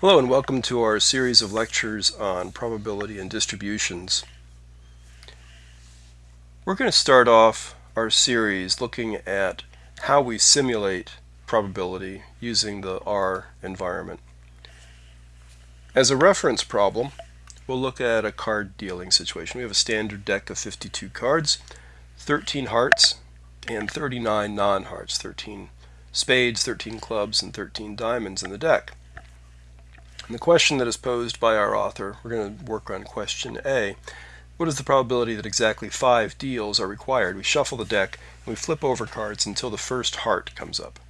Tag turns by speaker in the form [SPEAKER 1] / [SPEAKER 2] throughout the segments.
[SPEAKER 1] Hello and welcome to our series of lectures on probability and distributions. We're going to start off our series looking at how we simulate probability using the R environment. As a reference problem, we'll look at a card dealing situation. We have a standard deck of 52 cards, 13 hearts and 39 non-hearts, 13 spades, 13 clubs, and 13 diamonds in the deck. And the question that is posed by our author, we're going to work on question A. What is the probability that exactly five deals are required? We shuffle the deck and we flip over cards until the first heart comes up.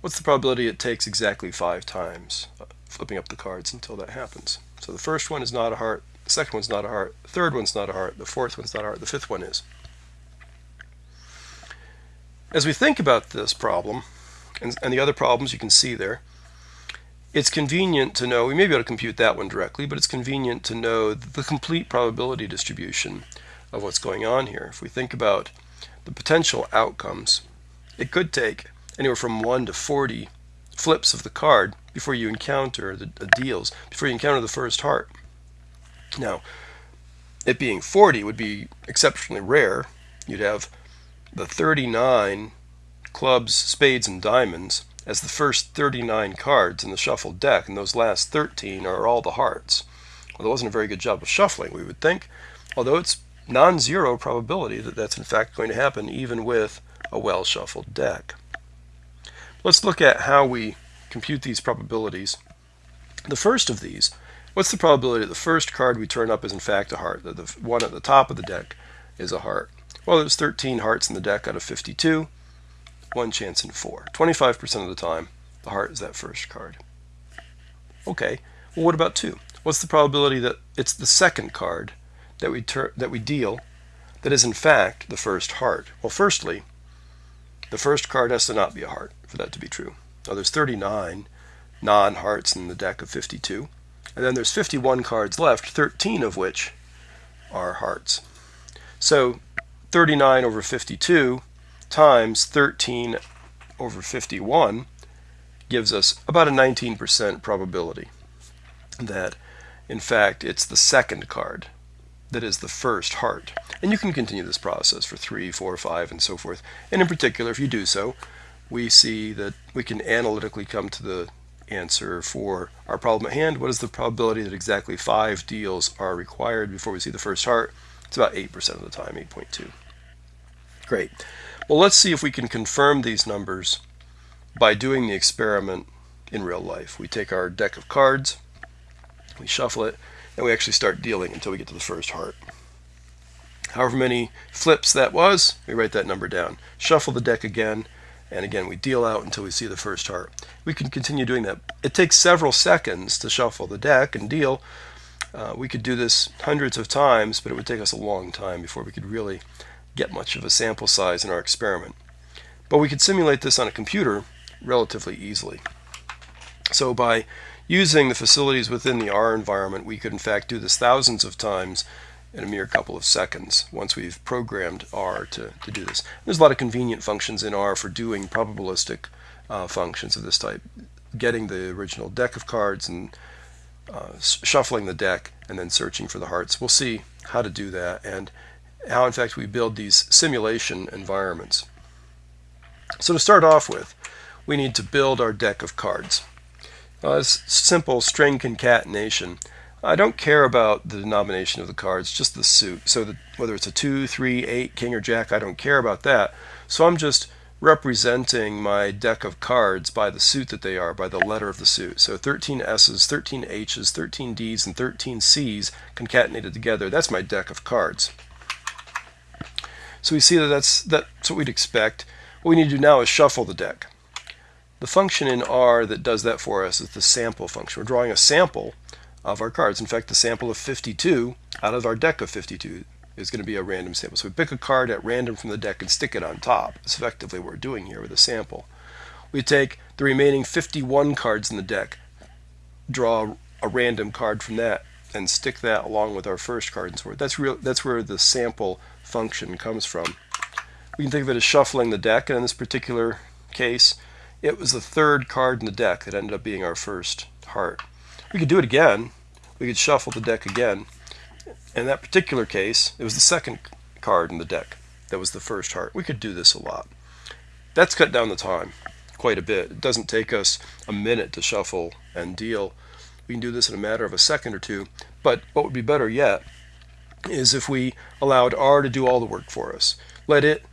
[SPEAKER 1] What's the probability it takes exactly five times uh, flipping up the cards until that happens? So the first one is not a heart, the second one's not a heart, the third one's not a heart, the fourth one's not a heart, the fifth one is. As we think about this problem, and, and the other problems you can see there, it's convenient to know, we may be able to compute that one directly, but it's convenient to know the complete probability distribution of what's going on here. If we think about the potential outcomes, it could take anywhere from 1 to 40 flips of the card before you encounter the, the deals, before you encounter the first heart. Now, it being 40 would be exceptionally rare. You'd have the 39 clubs, spades, and diamonds as the first 39 cards in the shuffled deck, and those last 13 are all the hearts. Well, that wasn't a very good job of shuffling, we would think, although it's non-zero probability that that's in fact going to happen even with a well-shuffled deck. Let's look at how we compute these probabilities. The first of these, what's the probability that the first card we turn up is in fact a heart, that the one at the top of the deck is a heart? Well, there's 13 hearts in the deck out of 52 one chance in four. 25% of the time, the heart is that first card. Okay, well what about two? What's the probability that it's the second card that we, that we deal that is in fact the first heart? Well, firstly, the first card has to not be a heart for that to be true. Now there's 39 non-hearts in the deck of 52, and then there's 51 cards left, 13 of which are hearts. So 39 over 52 times 13 over 51 gives us about a 19% probability that in fact it's the second card that is the first heart. And you can continue this process for 3, 4, 5, and so forth. And in particular, if you do so, we see that we can analytically come to the answer for our problem at hand. What is the probability that exactly five deals are required before we see the first heart? It's about 8% of the time, 8.2. Great. Well, let's see if we can confirm these numbers by doing the experiment in real life. We take our deck of cards, we shuffle it, and we actually start dealing until we get to the first heart. However many flips that was, we write that number down. Shuffle the deck again, and again we deal out until we see the first heart. We can continue doing that. It takes several seconds to shuffle the deck and deal. Uh, we could do this hundreds of times, but it would take us a long time before we could really get much of a sample size in our experiment. But we could simulate this on a computer relatively easily. So by using the facilities within the R environment, we could in fact do this thousands of times in a mere couple of seconds once we've programmed R to, to do this. There's a lot of convenient functions in R for doing probabilistic uh, functions of this type, getting the original deck of cards and uh, shuffling the deck and then searching for the hearts. We'll see how to do that and how in fact we build these simulation environments. So to start off with, we need to build our deck of cards. Uh, it's simple string concatenation. I don't care about the denomination of the cards, just the suit. So that whether it's a 2, 3, 8, king, or jack, I don't care about that. So I'm just representing my deck of cards by the suit that they are, by the letter of the suit. So 13 S's, 13 H's, 13 D's, and 13 C's concatenated together. That's my deck of cards. So we see that that's, that's what we'd expect. What we need to do now is shuffle the deck. The function in R that does that for us is the sample function. We're drawing a sample of our cards. In fact, the sample of 52 out of our deck of 52 is going to be a random sample. So we pick a card at random from the deck and stick it on top. That's effectively what we're doing here with a sample. We take the remaining 51 cards in the deck, draw a random card from that, and stick that along with our first card and so forth. That's real. That's where the sample function comes from. We can think of it as shuffling the deck, and in this particular case, it was the third card in the deck that ended up being our first heart. We could do it again. We could shuffle the deck again. In that particular case, it was the second card in the deck that was the first heart. We could do this a lot. That's cut down the time quite a bit. It doesn't take us a minute to shuffle and deal. We can do this in a matter of a second or two. But what would be better yet is if we allowed R to do all the work for us. Let it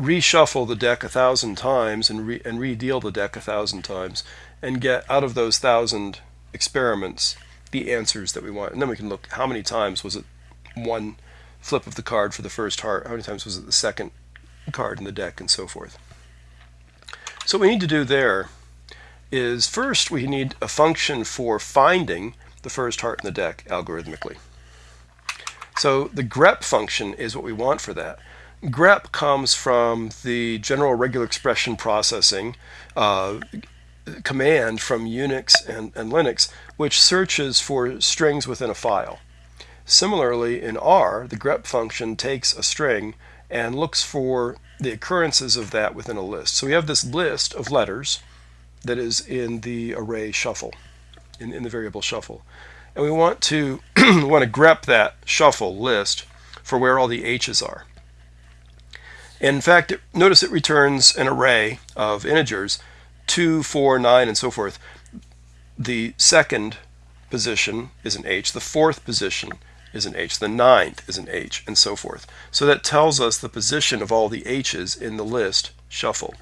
[SPEAKER 1] reshuffle the deck a thousand times and, re and redeal the deck a thousand times and get out of those thousand experiments the answers that we want. And then we can look how many times was it one flip of the card for the first heart, how many times was it the second card in the deck, and so forth. So what we need to do there is first we need a function for finding the first heart in the deck algorithmically. So the grep function is what we want for that. grep comes from the general regular expression processing uh, command from Unix and, and Linux, which searches for strings within a file. Similarly, in R, the grep function takes a string and looks for the occurrences of that within a list. So we have this list of letters that is in the array shuffle, in, in the variable shuffle. And we want to want to grep that shuffle list for where all the h's are. And in fact, it, notice it returns an array of integers, 2, 4, 9, and so forth. The second position is an h. The fourth position is an H. The ninth is an H, and so forth. So that tells us the position of all the H's in the list shuffle.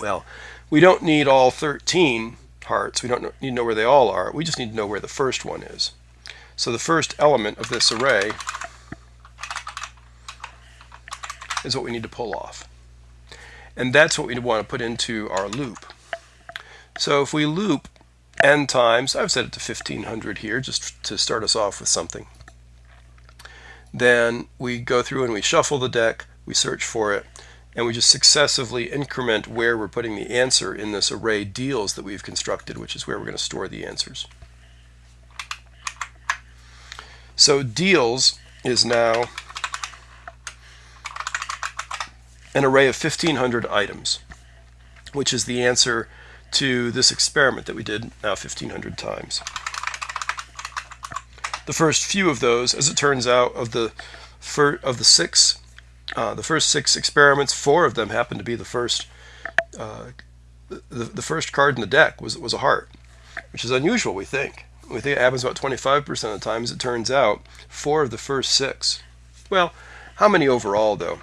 [SPEAKER 1] Well, we don't need all 13 hearts. We don't need to know where they all are. We just need to know where the first one is. So the first element of this array is what we need to pull off. And that's what we want to put into our loop. So if we loop n times, I've set it to 1500 here just to start us off with something. Then we go through and we shuffle the deck, we search for it, and we just successively increment where we're putting the answer in this array deals that we've constructed, which is where we're going to store the answers. So deals is now an array of 1500 items, which is the answer to this experiment that we did now 1500 times. The first few of those, as it turns out, of the of the six, uh, the first six experiments, four of them happened to be the first. Uh, the, the first card in the deck was was a heart, which is unusual. We think we think it happens about 25% of the time. As it turns out, four of the first six. Well, how many overall though?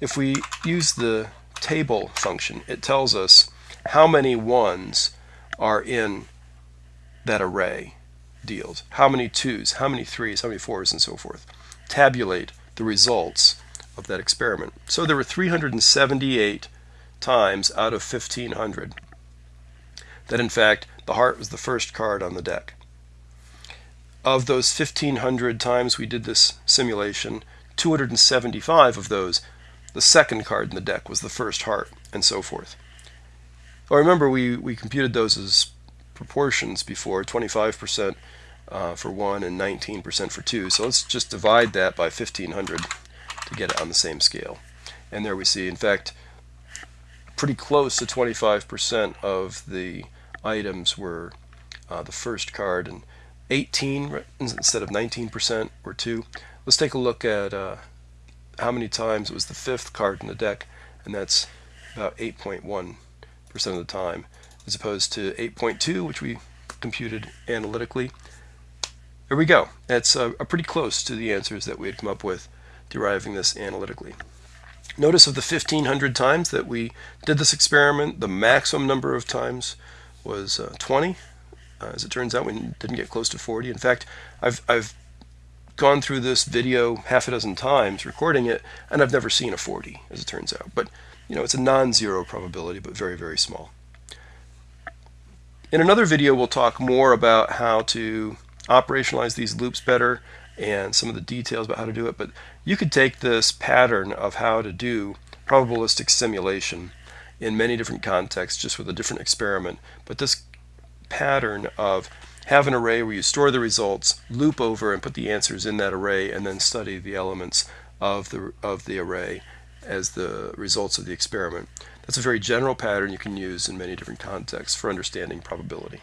[SPEAKER 1] If we use the table function, it tells us how many ones are in that array deals, how many twos, how many threes, how many fours, and so forth. Tabulate the results of that experiment. So there were 378 times out of 1500 that in fact the heart was the first card on the deck. Of those 1500 times we did this simulation, 275 of those, the second card in the deck was the first heart, and so forth. Well, remember we, we computed those as proportions before, 25% uh, for 1 and 19% for 2. So let's just divide that by 1500 to get it on the same scale. And there we see, in fact, pretty close to 25% of the items were uh, the first card, and 18 instead of 19% were 2. Let's take a look at uh, how many times it was the fifth card in the deck, and that's about 8.1% of the time as opposed to 8.2 which we computed analytically. There we go. That's uh, pretty close to the answers that we had come up with deriving this analytically. Notice of the 1500 times that we did this experiment, the maximum number of times was uh, 20. Uh, as it turns out, we didn't get close to 40. In fact, I've, I've gone through this video half a dozen times recording it, and I've never seen a 40, as it turns out. But, you know, it's a non-zero probability, but very, very small. In another video, we'll talk more about how to operationalize these loops better and some of the details about how to do it. But you could take this pattern of how to do probabilistic simulation in many different contexts just with a different experiment. But this pattern of have an array where you store the results, loop over and put the answers in that array, and then study the elements of the, of the array as the results of the experiment. That's a very general pattern you can use in many different contexts for understanding probability.